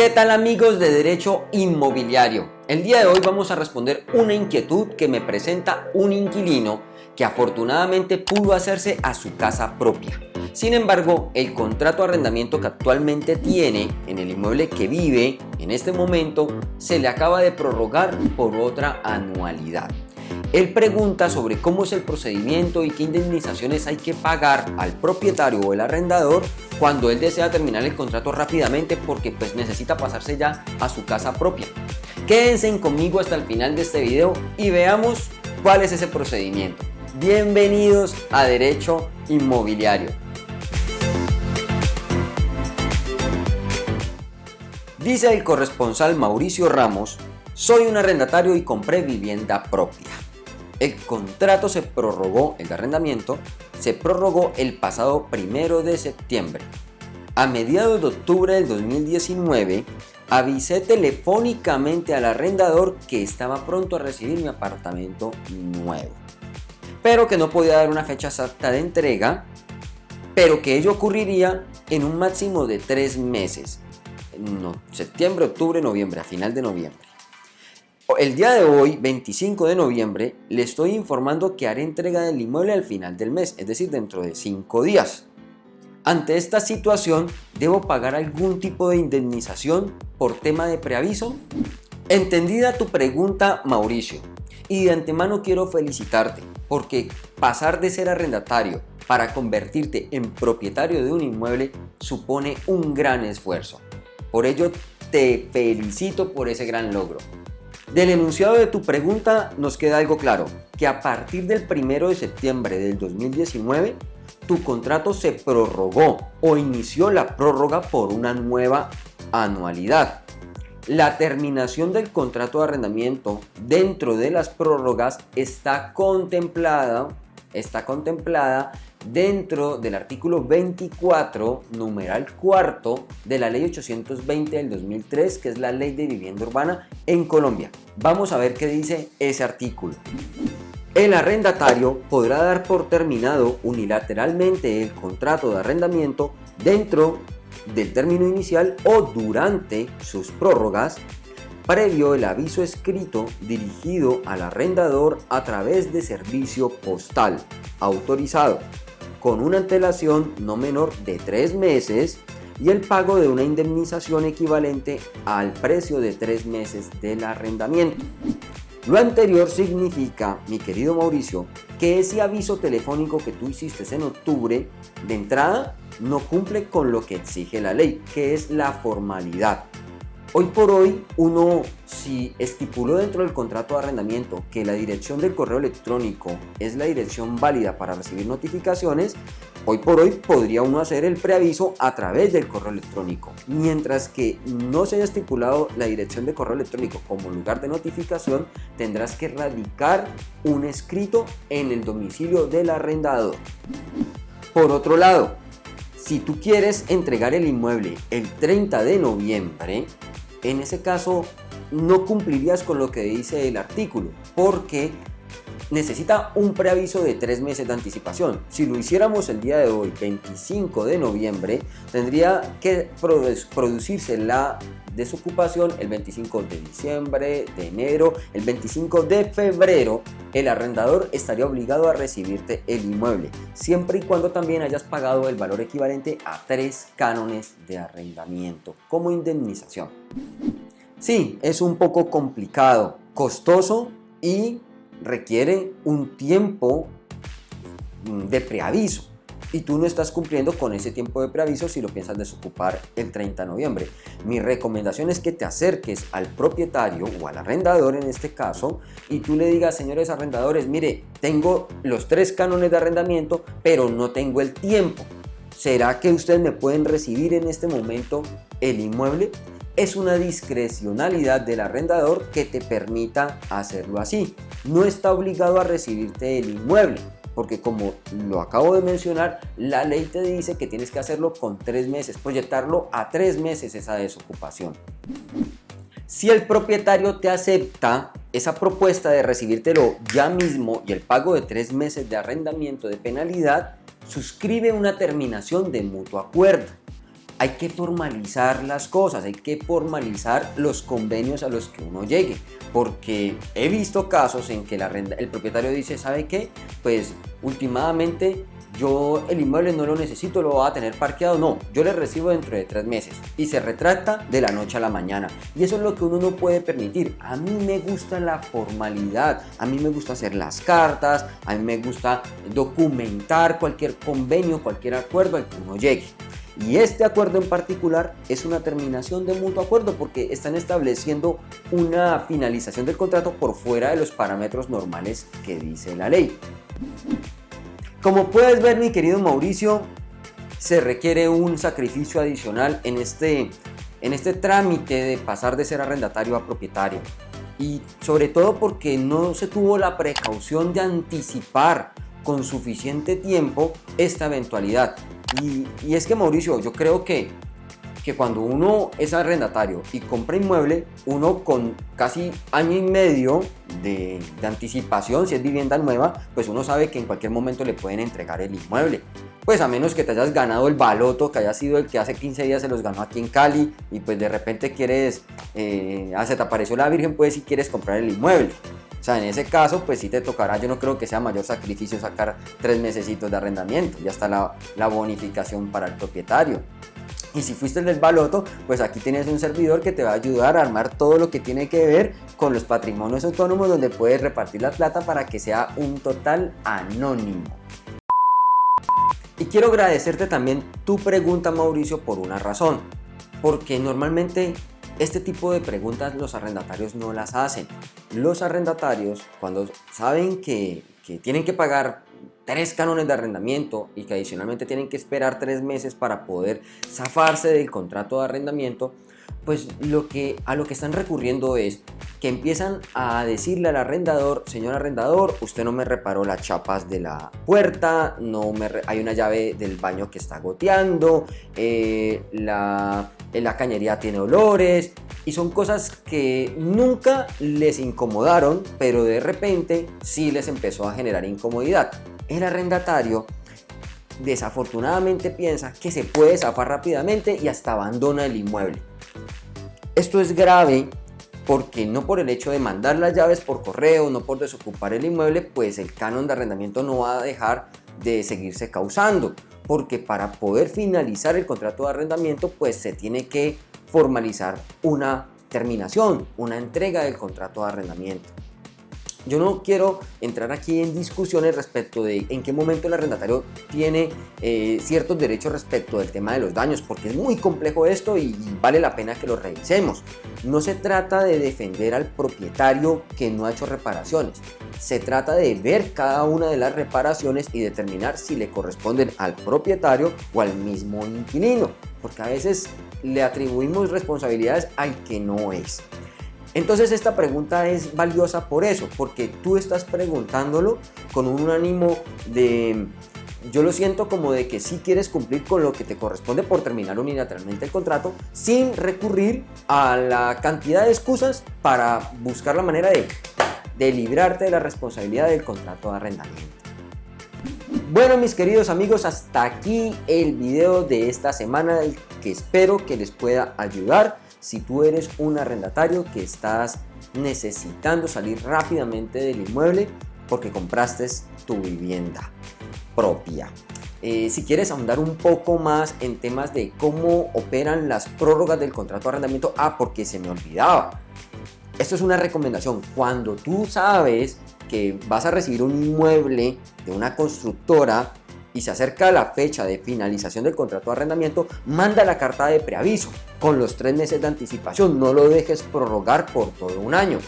¿Qué tal amigos de Derecho Inmobiliario? El día de hoy vamos a responder una inquietud que me presenta un inquilino que afortunadamente pudo hacerse a su casa propia. Sin embargo, el contrato de arrendamiento que actualmente tiene en el inmueble que vive en este momento se le acaba de prorrogar por otra anualidad. Él pregunta sobre cómo es el procedimiento y qué indemnizaciones hay que pagar al propietario o el arrendador cuando él desea terminar el contrato rápidamente porque pues necesita pasarse ya a su casa propia. Quédense conmigo hasta el final de este video y veamos cuál es ese procedimiento. Bienvenidos a Derecho Inmobiliario. Dice el corresponsal Mauricio Ramos, soy un arrendatario y compré vivienda propia. El contrato se prorrogó, el arrendamiento, se prorrogó el pasado primero de septiembre. A mediados de octubre del 2019, avisé telefónicamente al arrendador que estaba pronto a recibir mi apartamento nuevo, pero que no podía dar una fecha exacta de entrega, pero que ello ocurriría en un máximo de tres meses, septiembre, octubre, noviembre, a final de noviembre. El día de hoy, 25 de noviembre, le estoy informando que haré entrega del inmueble al final del mes, es decir, dentro de 5 días. Ante esta situación, ¿debo pagar algún tipo de indemnización por tema de preaviso? Entendida tu pregunta, Mauricio, y de antemano quiero felicitarte, porque pasar de ser arrendatario para convertirte en propietario de un inmueble supone un gran esfuerzo. Por ello, te felicito por ese gran logro. Del enunciado de tu pregunta nos queda algo claro, que a partir del 1 de septiembre del 2019, tu contrato se prorrogó o inició la prórroga por una nueva anualidad. La terminación del contrato de arrendamiento dentro de las prórrogas está contemplada, está contemplada dentro del artículo 24, numeral cuarto de la ley 820 del 2003, que es la ley de vivienda urbana en Colombia. Vamos a ver qué dice ese artículo. El arrendatario podrá dar por terminado unilateralmente el contrato de arrendamiento dentro del término inicial o durante sus prórrogas previo el aviso escrito dirigido al arrendador a través de servicio postal autorizado con una antelación no menor de tres meses y el pago de una indemnización equivalente al precio de tres meses del arrendamiento. Lo anterior significa, mi querido Mauricio, que ese aviso telefónico que tú hiciste en octubre, de entrada, no cumple con lo que exige la ley, que es la formalidad. Hoy por hoy, uno si estipuló dentro del contrato de arrendamiento que la dirección del correo electrónico es la dirección válida para recibir notificaciones, hoy por hoy podría uno hacer el preaviso a través del correo electrónico. Mientras que no se haya estipulado la dirección de correo electrónico como lugar de notificación, tendrás que radicar un escrito en el domicilio del arrendador. Por otro lado, si tú quieres entregar el inmueble el 30 de noviembre, en ese caso no cumplirías con lo que dice el artículo, porque necesita un preaviso de tres meses de anticipación. Si lo hiciéramos el día de hoy, 25 de noviembre, tendría que producirse la desocupación el 25 de diciembre, de enero, el 25 de febrero, el arrendador estaría obligado a recibirte el inmueble, siempre y cuando también hayas pagado el valor equivalente a tres cánones de arrendamiento como indemnización. Sí, es un poco complicado, costoso y requiere un tiempo de preaviso y tú no estás cumpliendo con ese tiempo de preaviso si lo piensas desocupar el 30 de noviembre. Mi recomendación es que te acerques al propietario o al arrendador en este caso y tú le digas, señores arrendadores, mire, tengo los tres cánones de arrendamiento, pero no tengo el tiempo. ¿Será que ustedes me pueden recibir en este momento el inmueble? Es una discrecionalidad del arrendador que te permita hacerlo así. No está obligado a recibirte el inmueble, porque como lo acabo de mencionar, la ley te dice que tienes que hacerlo con tres meses, proyectarlo a tres meses esa desocupación. Si el propietario te acepta esa propuesta de recibírtelo ya mismo y el pago de tres meses de arrendamiento de penalidad, suscribe una terminación de mutuo acuerdo hay que formalizar las cosas, hay que formalizar los convenios a los que uno llegue, porque he visto casos en que el propietario dice, ¿sabe qué? Pues últimamente yo el inmueble no lo necesito, lo voy a tener parqueado, no, yo le recibo dentro de tres meses y se retracta de la noche a la mañana y eso es lo que uno no puede permitir. A mí me gusta la formalidad, a mí me gusta hacer las cartas, a mí me gusta documentar cualquier convenio, cualquier acuerdo al que uno llegue. Y este acuerdo en particular es una terminación de mutuo acuerdo porque están estableciendo una finalización del contrato por fuera de los parámetros normales que dice la ley. Como puedes ver mi querido Mauricio, se requiere un sacrificio adicional en este, en este trámite de pasar de ser arrendatario a propietario. Y sobre todo porque no se tuvo la precaución de anticipar con suficiente tiempo esta eventualidad. Y, es que Mauricio, yo creo que que cuando uno es arrendatario y compra inmueble, uno con casi año y medio de, anticipación, si es vivienda nueva, pues uno sabe que en cualquier momento le pueden entregar el inmueble. Pues a menos que te hayas ganado el baloto, que haya sido el que hace 15 días se los ganó aquí en Cali y pues de repente quieres, eh, ah, se te apareció la Virgen, pues si quieres comprar el inmueble. O sea, en ese caso, pues sí te tocará, yo no creo que sea mayor sacrificio sacar tres mesecitos de arrendamiento, ya está la, la bonificación para el propietario. Y si fuiste el del baloto, pues aquí tienes un servidor que te va a ayudar a armar todo lo que tiene que ver con los patrimonios autónomos donde puedes repartir la plata para que sea un total anónimo. Y quiero agradecerte también tu pregunta Mauricio por una razón, porque normalmente este tipo de preguntas los arrendatarios no las hacen. Los arrendatarios cuando saben que, que tienen que pagar tres cánones de arrendamiento y que adicionalmente tienen que esperar tres meses para poder zafarse del contrato de arrendamiento, pues lo que, a lo que están recurriendo es que empiezan a decirle al arrendador, señor arrendador, usted no me reparó las chapas de la puerta, no me hay una llave del baño que está goteando, eh, la, la cañería tiene olores, y son cosas que nunca les incomodaron, pero de repente sí les empezó a generar incomodidad el arrendatario desafortunadamente piensa que se puede zafar rápidamente y hasta abandona el inmueble. Esto es grave porque no por el hecho de mandar las llaves por correo, no por desocupar el inmueble, pues el canon de arrendamiento no va a dejar de seguirse causando, porque para poder finalizar el contrato de arrendamiento, pues se tiene que formalizar una terminación, una entrega del contrato de arrendamiento. Yo no quiero entrar aquí en discusiones respecto de en qué momento el arrendatario tiene eh, ciertos derechos respecto del tema de los daños, porque es muy complejo esto y vale la pena que lo revisemos. No se trata de defender al propietario que no ha hecho reparaciones, se trata de ver cada una de las reparaciones y determinar si le corresponden al propietario o al mismo inquilino, porque a veces le atribuimos responsabilidades al que no es. Entonces esta pregunta es valiosa por eso, porque tú estás preguntándolo con un ánimo de... Yo lo siento como de que sí quieres cumplir con lo que te corresponde por terminar unilateralmente el contrato sin recurrir a la cantidad de excusas para buscar la manera de, de librarte de la responsabilidad del contrato de arrendamiento. Bueno mis queridos amigos, hasta aquí el video de esta semana que espero que les pueda ayudar si tú eres un arrendatario que estás necesitando salir rápidamente del inmueble porque compraste tu vivienda propia. Eh, si quieres ahondar un poco más en temas de cómo operan las prórrogas del contrato de arrendamiento, ah, porque se me olvidaba. Esto es una recomendación. Cuando tú sabes que vas a recibir un inmueble de una constructora y se acerca la fecha de finalización del contrato de arrendamiento, manda la carta de preaviso con los tres meses de anticipación. No lo dejes prorrogar por todo un año.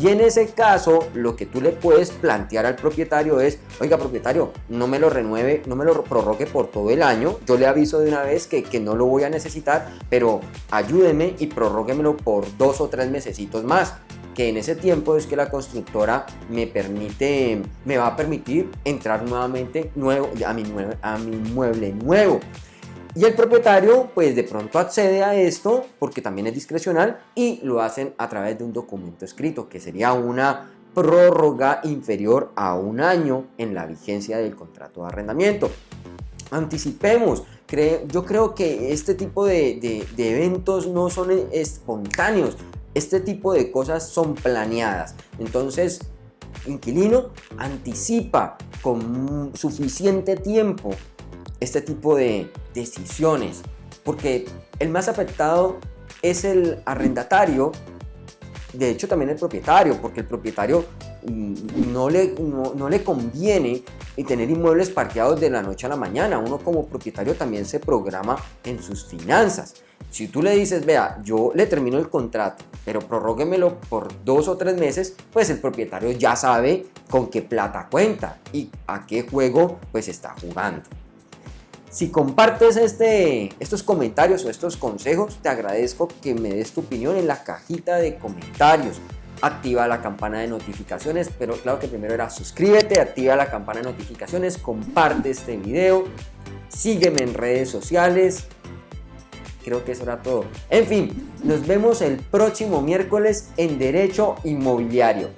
Y en ese caso, lo que tú le puedes plantear al propietario es, oiga propietario, no me lo renueve, no me lo prorrogue por todo el año, yo le aviso de una vez que, que no lo voy a necesitar, pero ayúdeme y prorróguemelo por dos o tres mesecitos más que en ese tiempo es que la constructora me permite, me va a permitir entrar nuevamente nuevo, a, mi, a mi mueble nuevo. Y el propietario pues de pronto accede a esto porque también es discrecional y lo hacen a través de un documento escrito que sería una prórroga inferior a un año en la vigencia del contrato de arrendamiento. Anticipemos, yo creo que este tipo de, de eventos no son espontáneos, este tipo de cosas son planeadas. Entonces, inquilino anticipa con suficiente tiempo este tipo de decisiones, porque el más afectado es el arrendatario, de hecho también el propietario, porque el propietario mm, no le, no, le conviene tener inmuebles parqueados de la noche a la mañana. Uno como propietario también se programa en sus finanzas. Si tú le dices, vea, yo le termino el contrato, pero prorróguemelo por dos o tres meses, pues el propietario ya sabe con qué plata cuenta y a qué juego pues está jugando. Si compartes este, estos comentarios o estos consejos, te agradezco que me des tu opinión en la cajita de comentarios. Activa la campana de notificaciones, pero claro que primero era suscríbete, activa la campana de notificaciones, comparte este video, sígueme en redes sociales. Creo que eso era todo. En fin, nos vemos el próximo miércoles en Derecho Inmobiliario.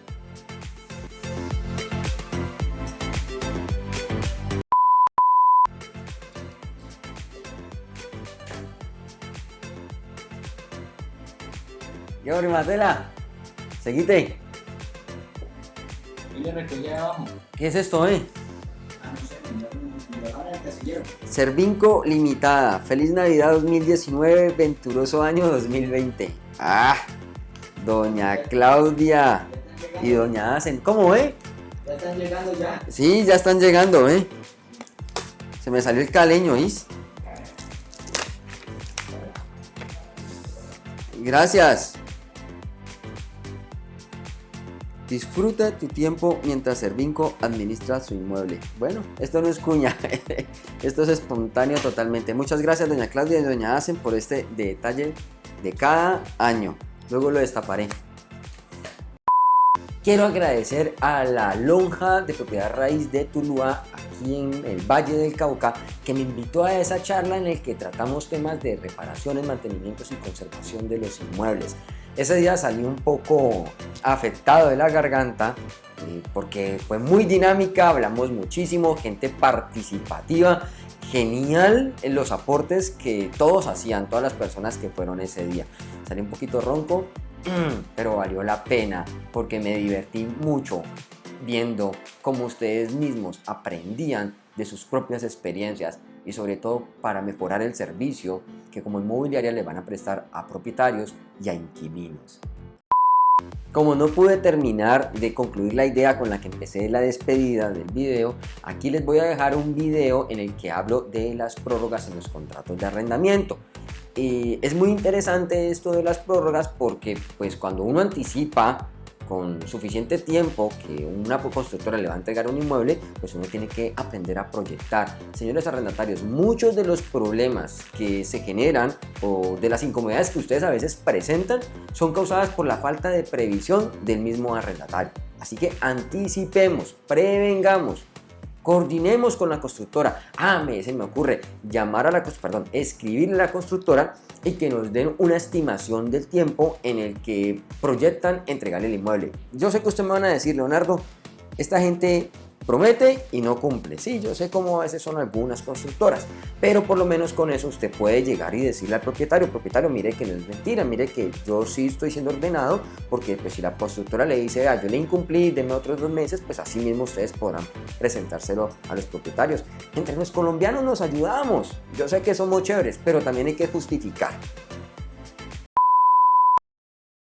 ¿Qué hora, Matela? Seguite. ¿Qué es esto, eh? Servinco Limitada. Feliz Navidad 2019, venturoso año 2020. Ah, doña Claudia y doña Hacen. ¿Cómo, eh? Ya están llegando ya. Sí, ya están llegando, eh. Se me salió el caleño, ¿is? Gracias. Disfruta tu tiempo mientras Servinco administra su inmueble. Bueno, esto no es cuña, esto es espontáneo totalmente. Muchas gracias doña Claudia y doña Hacen por este detalle de cada año. Luego lo destaparé. Quiero agradecer a la lonja de propiedad raíz de Tuluá, aquí en el Valle del Cauca, que me invitó a esa charla en la que tratamos temas de reparaciones, mantenimientos y conservación de los inmuebles. Ese día salí un poco afectado de la garganta eh, porque fue muy dinámica, hablamos muchísimo, gente participativa, genial en los aportes que todos hacían, todas las personas que fueron ese día. Salí un poquito ronco, pero valió la pena porque me divertí mucho viendo cómo ustedes mismos aprendían de sus propias experiencias y sobre todo para mejorar el servicio que como inmobiliaria le van a prestar a propietarios y a inquilinos. Como no pude terminar de concluir la idea con la que empecé la despedida del video, aquí les voy a dejar un video en el que hablo de las prórrogas en los contratos de arrendamiento. Y es muy interesante esto de las prórrogas porque pues cuando uno anticipa con suficiente tiempo que una constructora le va a entregar un inmueble, pues uno tiene que aprender a proyectar. Señores arrendatarios, muchos de los problemas que se generan o de las incomodidades que ustedes a veces presentan son causadas por la falta de previsión del mismo arrendatario. Así que anticipemos, prevengamos, coordinemos con la constructora. Ah, me, se me ocurre llamar a la, perdón, escribirle a la constructora y que nos den una estimación del tiempo en el que proyectan entregarle el inmueble. Yo sé que usted me van a decir, Leonardo, esta gente promete y no cumple. Sí, yo sé cómo a veces son algunas constructoras, pero por lo menos con eso usted puede llegar y decirle al propietario, propietario, mire que no es mentira, mire que yo sí estoy siendo ordenado, porque pues si la constructora le dice, ah, yo le incumplí, denme otros dos meses, pues así mismo ustedes podrán presentárselo a los propietarios. Entre los colombianos nos ayudamos, yo sé que somos chéveres, pero también hay que justificar.